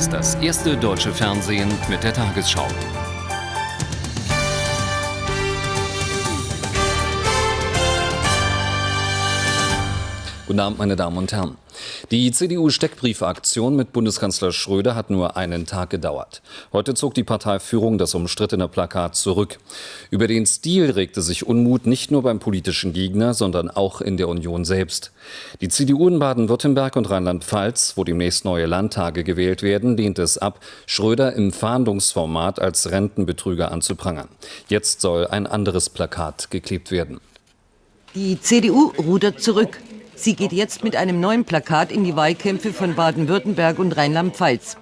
ist das erste deutsche Fernsehen mit der Tagesschau. Guten Abend, meine Damen und Herren. Die CDU-Steckbriefaktion mit Bundeskanzler Schröder hat nur einen Tag gedauert. Heute zog die Parteiführung das umstrittene Plakat zurück. Über den Stil regte sich Unmut nicht nur beim politischen Gegner, sondern auch in der Union selbst. Die CDU in Baden-Württemberg und Rheinland-Pfalz, wo demnächst neue Landtage gewählt werden, lehnt es ab, Schröder im Fahndungsformat als Rentenbetrüger anzuprangern. Jetzt soll ein anderes Plakat geklebt werden. Die CDU rudert zurück. Sie geht jetzt mit einem neuen Plakat in die Wahlkämpfe von Baden-Württemberg und Rheinland-Pfalz.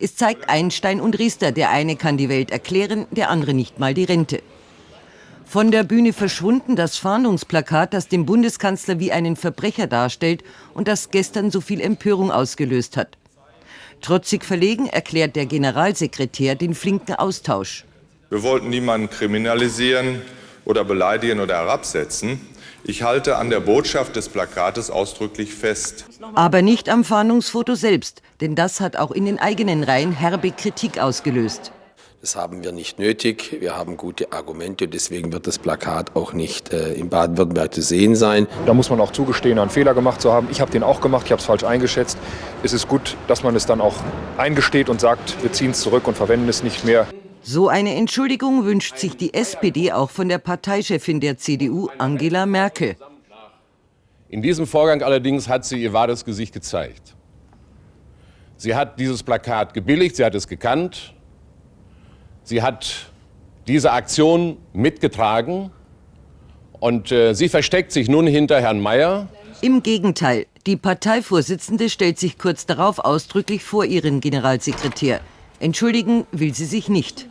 Es zeigt Einstein und Riester, der eine kann die Welt erklären, der andere nicht mal die Rente. Von der Bühne verschwunden das Fahndungsplakat, das den Bundeskanzler wie einen Verbrecher darstellt und das gestern so viel Empörung ausgelöst hat. Trotzig verlegen erklärt der Generalsekretär den flinken Austausch. Wir wollten niemanden kriminalisieren oder beleidigen oder herabsetzen. Ich halte an der Botschaft des Plakates ausdrücklich fest. Aber nicht am Fahndungsfoto selbst, denn das hat auch in den eigenen Reihen herbe Kritik ausgelöst. Das haben wir nicht nötig. Wir haben gute Argumente. Deswegen wird das Plakat auch nicht äh, in Baden-Württemberg zu sehen sein. Da muss man auch zugestehen, einen Fehler gemacht zu haben. Ich habe den auch gemacht. Ich habe es falsch eingeschätzt. Es ist gut, dass man es dann auch eingesteht und sagt, wir ziehen es zurück und verwenden es nicht mehr. So eine Entschuldigung wünscht sich die SPD auch von der Parteichefin der CDU, Angela Merkel. In diesem Vorgang allerdings hat sie ihr wahres Gesicht gezeigt. Sie hat dieses Plakat gebilligt, sie hat es gekannt, sie hat diese Aktion mitgetragen und äh, sie versteckt sich nun hinter Herrn Mayer. Im Gegenteil, die Parteivorsitzende stellt sich kurz darauf ausdrücklich vor ihren Generalsekretär. Entschuldigen will sie sich nicht.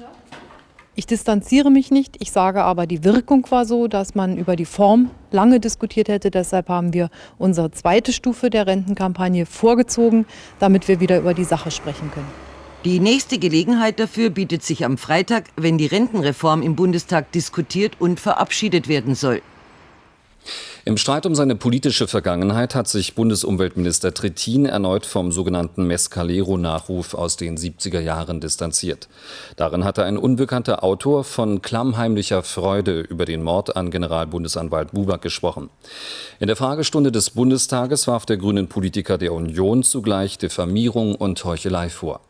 Ich distanziere mich nicht. Ich sage aber, die Wirkung war so, dass man über die Form lange diskutiert hätte. Deshalb haben wir unsere zweite Stufe der Rentenkampagne vorgezogen, damit wir wieder über die Sache sprechen können. Die nächste Gelegenheit dafür bietet sich am Freitag, wenn die Rentenreform im Bundestag diskutiert und verabschiedet werden soll. Im Streit um seine politische Vergangenheit hat sich Bundesumweltminister Trittin erneut vom sogenannten Mescalero-Nachruf aus den 70er Jahren distanziert. Darin hatte ein unbekannter Autor von klammheimlicher Freude über den Mord an Generalbundesanwalt Buback gesprochen. In der Fragestunde des Bundestages warf der grünen Politiker der Union zugleich Diffamierung und Heuchelei vor.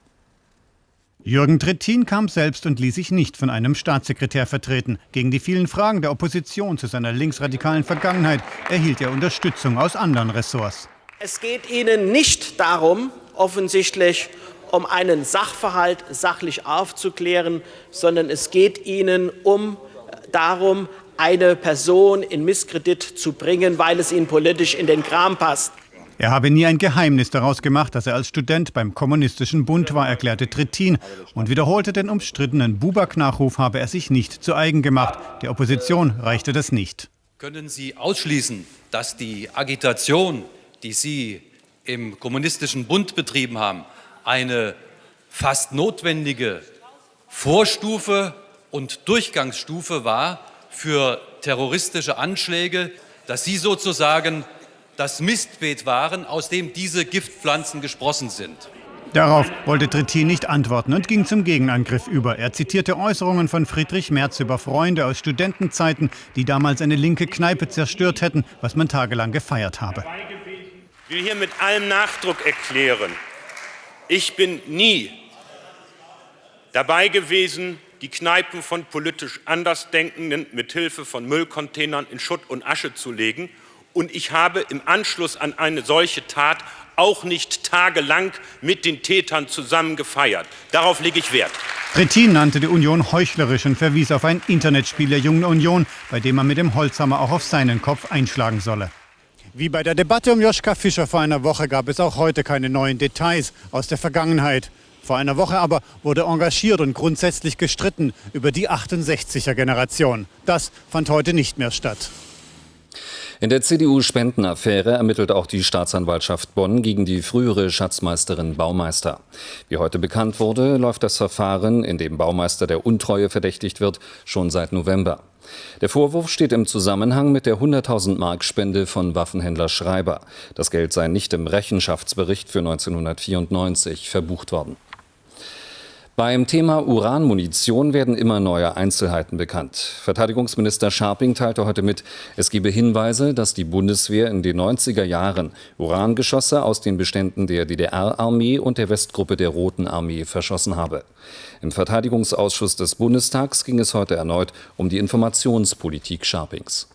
Jürgen Trittin kam selbst und ließ sich nicht von einem Staatssekretär vertreten. Gegen die vielen Fragen der Opposition zu seiner linksradikalen Vergangenheit erhielt er Unterstützung aus anderen Ressorts. Es geht Ihnen nicht darum, offensichtlich um einen Sachverhalt sachlich aufzuklären, sondern es geht Ihnen um darum, eine Person in Misskredit zu bringen, weil es Ihnen politisch in den Kram passt. Er habe nie ein Geheimnis daraus gemacht, dass er als Student beim Kommunistischen Bund war, erklärte Trittin und wiederholte den umstrittenen Buback-Nachruf habe er sich nicht zu eigen gemacht. Der Opposition reichte das nicht. Können Sie ausschließen, dass die Agitation, die Sie im Kommunistischen Bund betrieben haben, eine fast notwendige Vorstufe und Durchgangsstufe war für terroristische Anschläge, dass Sie sozusagen das Mistbeet waren, aus dem diese Giftpflanzen gesprossen sind. Darauf wollte Trittin nicht antworten und ging zum Gegenangriff über. Er zitierte Äußerungen von Friedrich Merz über Freunde aus Studentenzeiten, die damals eine linke Kneipe zerstört hätten, was man tagelang gefeiert habe. Ich will hier mit allem Nachdruck erklären, ich bin nie dabei gewesen, die Kneipen von politisch Andersdenkenden mit Hilfe von Müllcontainern in Schutt und Asche zu legen und ich habe im Anschluss an eine solche Tat auch nicht tagelang mit den Tätern zusammen gefeiert. Darauf lege ich Wert. Trittin nannte die Union heuchlerisch und verwies auf ein Internetspiel der Jungen Union, bei dem man mit dem Holzhammer auch auf seinen Kopf einschlagen solle. Wie bei der Debatte um Joschka Fischer vor einer Woche gab es auch heute keine neuen Details aus der Vergangenheit. Vor einer Woche aber wurde engagiert und grundsätzlich gestritten über die 68er-Generation. Das fand heute nicht mehr statt. In der CDU-Spendenaffäre ermittelt auch die Staatsanwaltschaft Bonn gegen die frühere Schatzmeisterin Baumeister. Wie heute bekannt wurde, läuft das Verfahren, in dem Baumeister der Untreue verdächtigt wird, schon seit November. Der Vorwurf steht im Zusammenhang mit der 100.000 Mark Spende von Waffenhändler Schreiber. Das Geld sei nicht im Rechenschaftsbericht für 1994 verbucht worden. Beim Thema Uranmunition werden immer neue Einzelheiten bekannt. Verteidigungsminister Scharping teilte heute mit, es gebe Hinweise, dass die Bundeswehr in den 90er Jahren Urangeschosse aus den Beständen der DDR-Armee und der Westgruppe der Roten Armee verschossen habe. Im Verteidigungsausschuss des Bundestags ging es heute erneut um die Informationspolitik Scharpings.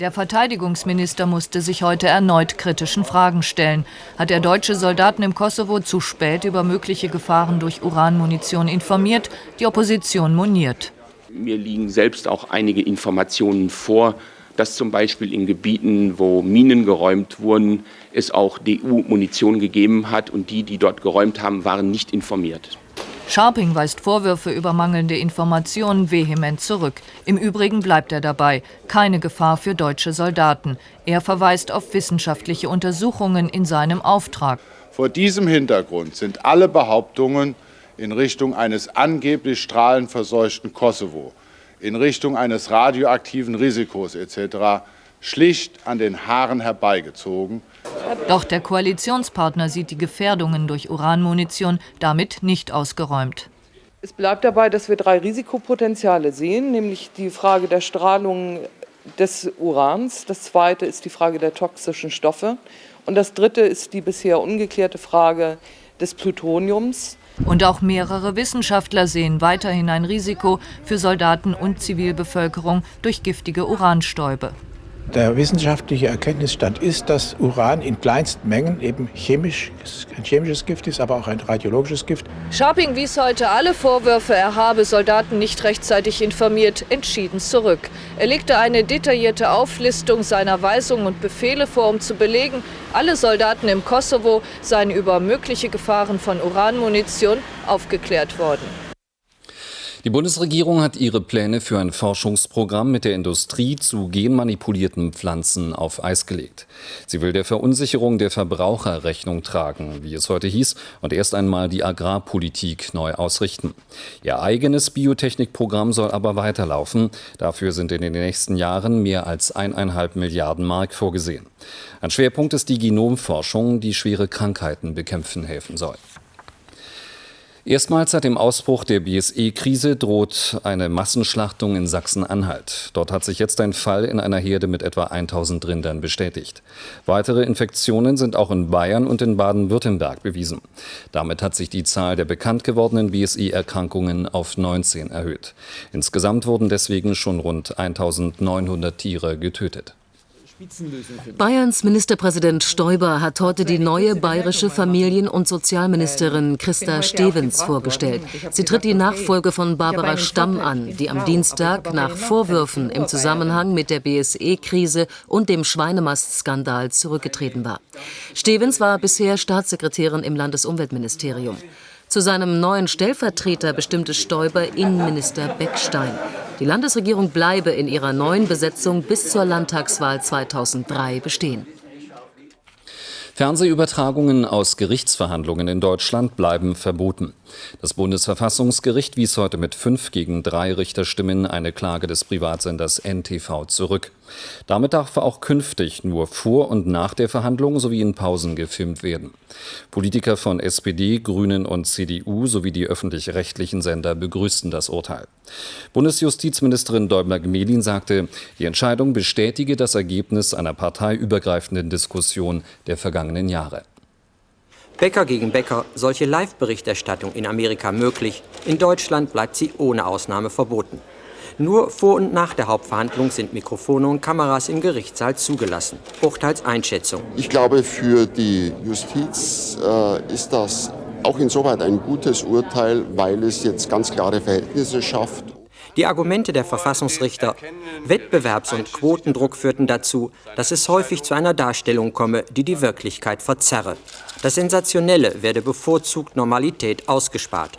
Der Verteidigungsminister musste sich heute erneut kritischen Fragen stellen. Hat er deutsche Soldaten im Kosovo zu spät über mögliche Gefahren durch Uranmunition informiert? Die Opposition moniert. Mir liegen selbst auch einige Informationen vor, dass zum Beispiel in Gebieten, wo Minen geräumt wurden, es auch DU-Munition gegeben hat und die, die dort geräumt haben, waren nicht informiert. Scharping weist Vorwürfe über mangelnde Informationen vehement zurück. Im Übrigen bleibt er dabei. Keine Gefahr für deutsche Soldaten. Er verweist auf wissenschaftliche Untersuchungen in seinem Auftrag. Vor diesem Hintergrund sind alle Behauptungen in Richtung eines angeblich strahlenverseuchten Kosovo, in Richtung eines radioaktiven Risikos etc. schlicht an den Haaren herbeigezogen. Doch der Koalitionspartner sieht die Gefährdungen durch Uranmunition damit nicht ausgeräumt. Es bleibt dabei, dass wir drei Risikopotenziale sehen, nämlich die Frage der Strahlung des Urans, das zweite ist die Frage der toxischen Stoffe und das dritte ist die bisher ungeklärte Frage des Plutoniums. Und auch mehrere Wissenschaftler sehen weiterhin ein Risiko für Soldaten und Zivilbevölkerung durch giftige Uranstäube. Der wissenschaftliche Erkenntnisstand ist, dass Uran in kleinsten Mengen eben chemisch, ein chemisches Gift ist, aber auch ein radiologisches Gift. Scharping wies heute alle Vorwürfe, er habe Soldaten nicht rechtzeitig informiert, entschieden zurück. Er legte eine detaillierte Auflistung seiner Weisungen und Befehle vor, um zu belegen, alle Soldaten im Kosovo seien über mögliche Gefahren von Uranmunition aufgeklärt worden. Die Bundesregierung hat ihre Pläne für ein Forschungsprogramm mit der Industrie zu genmanipulierten Pflanzen auf Eis gelegt. Sie will der Verunsicherung der Verbraucher Rechnung tragen, wie es heute hieß, und erst einmal die Agrarpolitik neu ausrichten. Ihr eigenes Biotechnikprogramm soll aber weiterlaufen. Dafür sind in den nächsten Jahren mehr als eineinhalb Milliarden Mark vorgesehen. Ein Schwerpunkt ist die Genomforschung, die schwere Krankheiten bekämpfen helfen soll. Erstmals seit dem Ausbruch der BSE-Krise droht eine Massenschlachtung in Sachsen-Anhalt. Dort hat sich jetzt ein Fall in einer Herde mit etwa 1000 Rindern bestätigt. Weitere Infektionen sind auch in Bayern und in Baden-Württemberg bewiesen. Damit hat sich die Zahl der bekannt gewordenen BSE-Erkrankungen auf 19 erhöht. Insgesamt wurden deswegen schon rund 1900 Tiere getötet. Bayerns Ministerpräsident Stoiber hat heute die neue bayerische Familien- und Sozialministerin Christa Stevens vorgestellt. Sie tritt die Nachfolge von Barbara Stamm an, die am Dienstag nach Vorwürfen im Zusammenhang mit der BSE-Krise und dem Schweinemastskandal zurückgetreten war. Stevens war bisher Staatssekretärin im Landesumweltministerium. Zu seinem neuen Stellvertreter bestimmte Stoiber Innenminister Beckstein. Die Landesregierung bleibe in ihrer neuen Besetzung bis zur Landtagswahl 2003 bestehen. Fernsehübertragungen aus Gerichtsverhandlungen in Deutschland bleiben verboten. Das Bundesverfassungsgericht wies heute mit fünf gegen drei Richterstimmen eine Klage des Privatsenders NTV zurück. Damit darf auch künftig nur vor und nach der Verhandlung sowie in Pausen gefilmt werden. Politiker von SPD, Grünen und CDU sowie die öffentlich-rechtlichen Sender begrüßten das Urteil. Bundesjustizministerin Däubler-Gmelin sagte, die Entscheidung bestätige das Ergebnis einer parteiübergreifenden Diskussion der vergangenen Jahre. Bäcker gegen Bäcker, solche Live-Berichterstattung in Amerika möglich, in Deutschland bleibt sie ohne Ausnahme verboten. Nur vor und nach der Hauptverhandlung sind Mikrofone und Kameras im Gerichtssaal zugelassen. Urteilseinschätzung. Ich glaube, für die Justiz äh, ist das auch insoweit ein gutes Urteil, weil es jetzt ganz klare Verhältnisse schafft. Die Argumente der Verfassungsrichter, Wettbewerbs- und Quotendruck führten dazu, dass es häufig zu einer Darstellung komme, die die Wirklichkeit verzerre. Das Sensationelle werde bevorzugt Normalität ausgespart.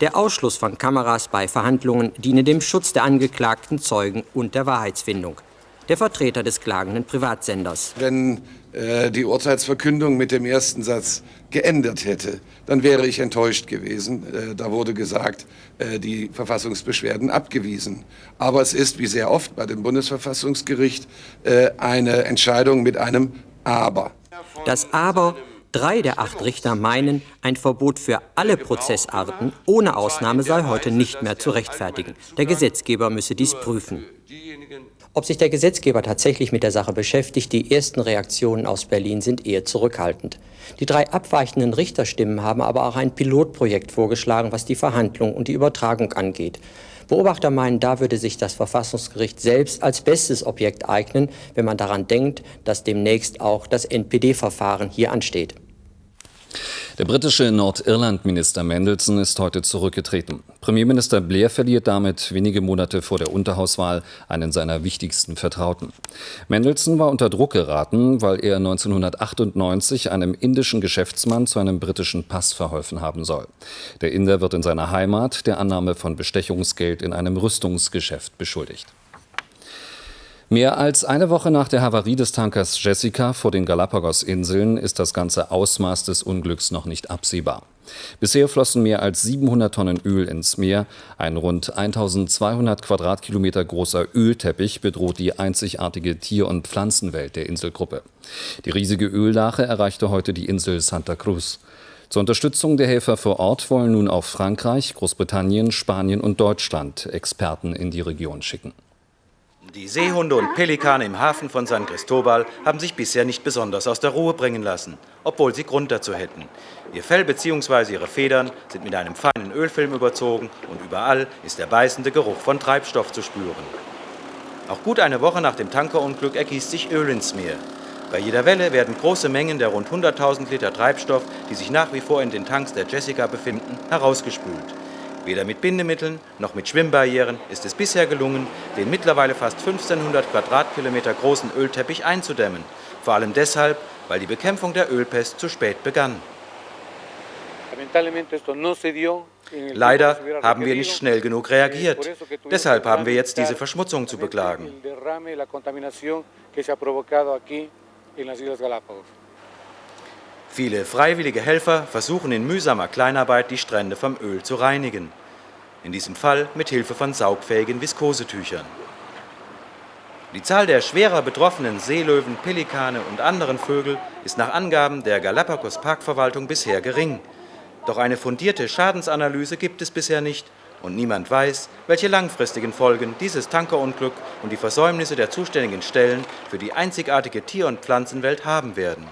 Der Ausschluss von Kameras bei Verhandlungen diene dem Schutz der angeklagten Zeugen und der Wahrheitsfindung. Der Vertreter des klagenden Privatsenders. Wenn äh, die Urteilsverkündung mit dem ersten Satz geändert hätte, dann wäre ich enttäuscht gewesen. Äh, da wurde gesagt, äh, die Verfassungsbeschwerden abgewiesen. Aber es ist, wie sehr oft bei dem Bundesverfassungsgericht, äh, eine Entscheidung mit einem Aber. Das Aber Drei der acht Richter meinen, ein Verbot für alle Prozessarten ohne Ausnahme sei heute nicht mehr zu rechtfertigen. Der Gesetzgeber müsse dies prüfen. Ob sich der Gesetzgeber tatsächlich mit der Sache beschäftigt, die ersten Reaktionen aus Berlin sind eher zurückhaltend. Die drei abweichenden Richterstimmen haben aber auch ein Pilotprojekt vorgeschlagen, was die Verhandlung und die Übertragung angeht. Beobachter meinen, da würde sich das Verfassungsgericht selbst als bestes Objekt eignen, wenn man daran denkt, dass demnächst auch das NPD-Verfahren hier ansteht. Der britische Nordirland-Minister Mendelssohn ist heute zurückgetreten. Premierminister Blair verliert damit wenige Monate vor der Unterhauswahl einen seiner wichtigsten Vertrauten. Mendelssohn war unter Druck geraten, weil er 1998 einem indischen Geschäftsmann zu einem britischen Pass verholfen haben soll. Der Inder wird in seiner Heimat der Annahme von Bestechungsgeld in einem Rüstungsgeschäft beschuldigt. Mehr als eine Woche nach der Havarie des Tankers Jessica vor den Galapagos-Inseln ist das ganze Ausmaß des Unglücks noch nicht absehbar. Bisher flossen mehr als 700 Tonnen Öl ins Meer. Ein rund 1200 Quadratkilometer großer Ölteppich bedroht die einzigartige Tier- und Pflanzenwelt der Inselgruppe. Die riesige Öllache erreichte heute die Insel Santa Cruz. Zur Unterstützung der Helfer vor Ort wollen nun auch Frankreich, Großbritannien, Spanien und Deutschland Experten in die Region schicken. Die Seehunde und Pelikane im Hafen von San Cristobal haben sich bisher nicht besonders aus der Ruhe bringen lassen, obwohl sie Grund dazu hätten. Ihr Fell bzw. ihre Federn sind mit einem feinen Ölfilm überzogen und überall ist der beißende Geruch von Treibstoff zu spüren. Auch gut eine Woche nach dem Tankerunglück ergießt sich Öl ins Meer. Bei jeder Welle werden große Mengen der rund 100.000 Liter Treibstoff, die sich nach wie vor in den Tanks der Jessica befinden, herausgespült. Weder mit Bindemitteln noch mit Schwimmbarrieren ist es bisher gelungen, den mittlerweile fast 1500 Quadratkilometer großen Ölteppich einzudämmen. Vor allem deshalb, weil die Bekämpfung der Ölpest zu spät begann. Leider haben wir nicht schnell genug reagiert. Deshalb haben wir jetzt diese Verschmutzung zu beklagen. Viele freiwillige Helfer versuchen in mühsamer Kleinarbeit die Strände vom Öl zu reinigen. In diesem Fall mit Hilfe von saugfähigen Viskosetüchern. Die Zahl der schwerer betroffenen Seelöwen, Pelikane und anderen Vögel ist nach Angaben der Galapagos Parkverwaltung bisher gering. Doch eine fundierte Schadensanalyse gibt es bisher nicht und niemand weiß, welche langfristigen Folgen dieses Tankerunglück und die Versäumnisse der zuständigen Stellen für die einzigartige Tier- und Pflanzenwelt haben werden.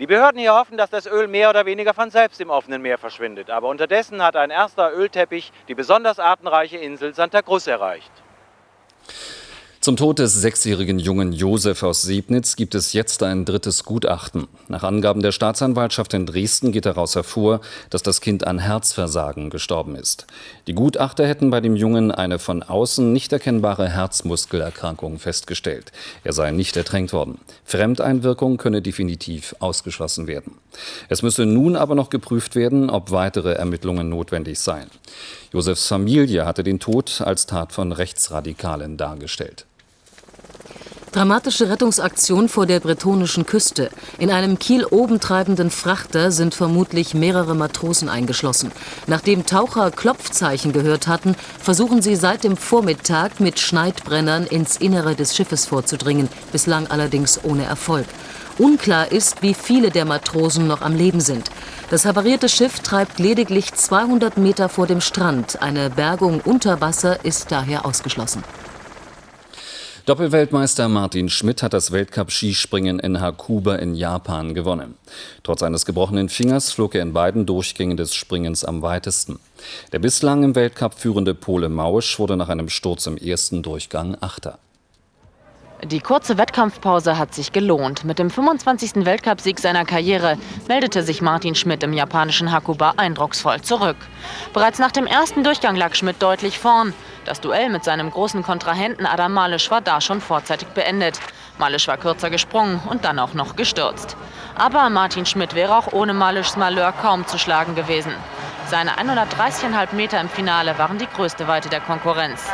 Die Behörden hier hoffen, dass das Öl mehr oder weniger von selbst im offenen Meer verschwindet. Aber unterdessen hat ein erster Ölteppich die besonders artenreiche Insel Santa Cruz erreicht. Zum Tod des sechsjährigen Jungen Josef aus Sebnitz gibt es jetzt ein drittes Gutachten. Nach Angaben der Staatsanwaltschaft in Dresden geht daraus hervor, dass das Kind an Herzversagen gestorben ist. Die Gutachter hätten bei dem Jungen eine von außen nicht erkennbare Herzmuskelerkrankung festgestellt. Er sei nicht ertränkt worden. Fremdeinwirkung könne definitiv ausgeschlossen werden. Es müsse nun aber noch geprüft werden, ob weitere Ermittlungen notwendig seien. Josefs Familie hatte den Tod als Tat von Rechtsradikalen dargestellt. Dramatische Rettungsaktion vor der bretonischen Küste. In einem Kiel oben treibenden Frachter sind vermutlich mehrere Matrosen eingeschlossen. Nachdem Taucher Klopfzeichen gehört hatten, versuchen sie seit dem Vormittag mit Schneidbrennern ins Innere des Schiffes vorzudringen, bislang allerdings ohne Erfolg. Unklar ist, wie viele der Matrosen noch am Leben sind. Das havarierte Schiff treibt lediglich 200 Meter vor dem Strand. Eine Bergung unter Wasser ist daher ausgeschlossen. Doppelweltmeister Martin Schmidt hat das Weltcup-Skispringen in Hakuba in Japan gewonnen. Trotz eines gebrochenen Fingers flog er in beiden Durchgängen des Springens am weitesten. Der bislang im Weltcup führende Pole Mausch wurde nach einem Sturz im ersten Durchgang Achter. Die kurze Wettkampfpause hat sich gelohnt. Mit dem 25. Weltcupsieg seiner Karriere meldete sich Martin Schmidt im japanischen Hakuba eindrucksvoll zurück. Bereits nach dem ersten Durchgang lag Schmidt deutlich vorn. Das Duell mit seinem großen Kontrahenten Adam Malisch war da schon vorzeitig beendet. Malisch war kürzer gesprungen und dann auch noch gestürzt. Aber Martin Schmidt wäre auch ohne Malischs Malheur kaum zu schlagen gewesen. Seine 130,5 Meter im Finale waren die größte Weite der Konkurrenz.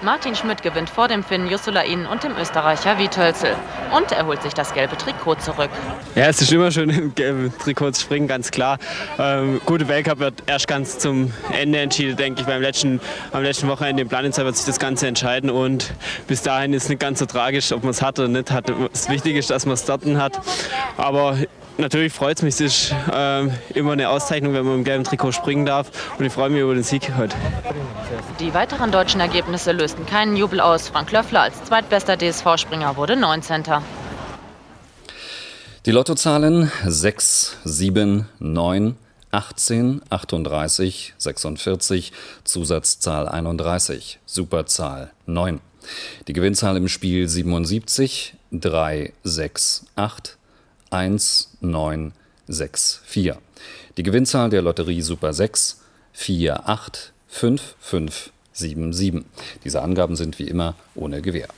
Martin Schmidt gewinnt vor dem Finn Jussulain und dem Österreicher Wiethölzel. Und er holt sich das gelbe Trikot zurück. Ja, es ist immer schön im gelben Trikot zu springen, ganz klar. Ähm, gute Weltcup wird erst ganz zum Ende entschieden, denke ich. Beim letzten, am letzten Wochenende in Planitzer wird sich das Ganze entscheiden. Und bis dahin ist es nicht ganz so tragisch, ob man es hat oder nicht hat. Das Wichtige ist, dass man es dort hat. Aber natürlich freut es mich. Es ist ähm, immer eine Auszeichnung, wenn man im gelben Trikot springen darf. Und ich freue mich über den Sieg heute. Die weiteren deutschen Ergebnisse lösten keinen Jubel aus. Frank Löffler als zweitbester DSV-Springer wurde 19. Die Lottozahlen 6, 7, 9, 18, 38, 46, Zusatzzahl 31, Superzahl 9. Die Gewinnzahl im Spiel 77, 3, 6, 8, 1, 9, 6, 4. Die Gewinnzahl der Lotterie Super 6, 4, 8, 5, 5, 7, 7. Diese Angaben sind wie immer ohne Gewähr.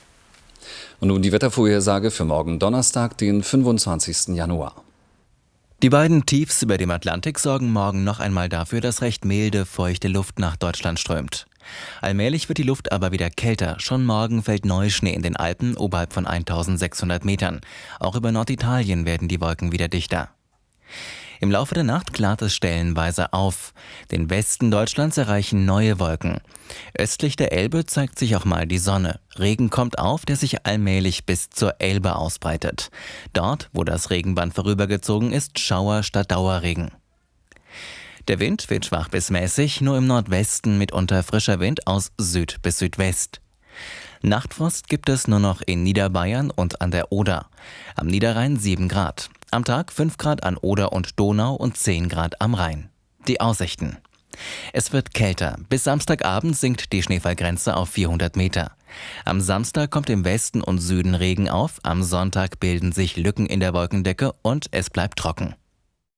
Und nun die Wettervorhersage für morgen Donnerstag, den 25. Januar. Die beiden Tiefs über dem Atlantik sorgen morgen noch einmal dafür, dass recht milde, feuchte Luft nach Deutschland strömt. Allmählich wird die Luft aber wieder kälter. Schon morgen fällt Neuschnee in den Alpen oberhalb von 1600 Metern. Auch über Norditalien werden die Wolken wieder dichter. Im Laufe der Nacht klart es stellenweise auf. Den Westen Deutschlands erreichen neue Wolken. Östlich der Elbe zeigt sich auch mal die Sonne. Regen kommt auf, der sich allmählich bis zur Elbe ausbreitet. Dort, wo das Regenband vorübergezogen ist, Schauer statt Dauerregen. Der Wind wird schwach bis mäßig, nur im Nordwesten mitunter frischer Wind aus Süd bis Südwest. Nachtfrost gibt es nur noch in Niederbayern und an der Oder. Am Niederrhein 7 Grad. Am Tag 5 Grad an Oder und Donau und 10 Grad am Rhein. Die Aussichten. Es wird kälter. Bis Samstagabend sinkt die Schneefallgrenze auf 400 Meter. Am Samstag kommt im Westen und Süden Regen auf, am Sonntag bilden sich Lücken in der Wolkendecke und es bleibt trocken.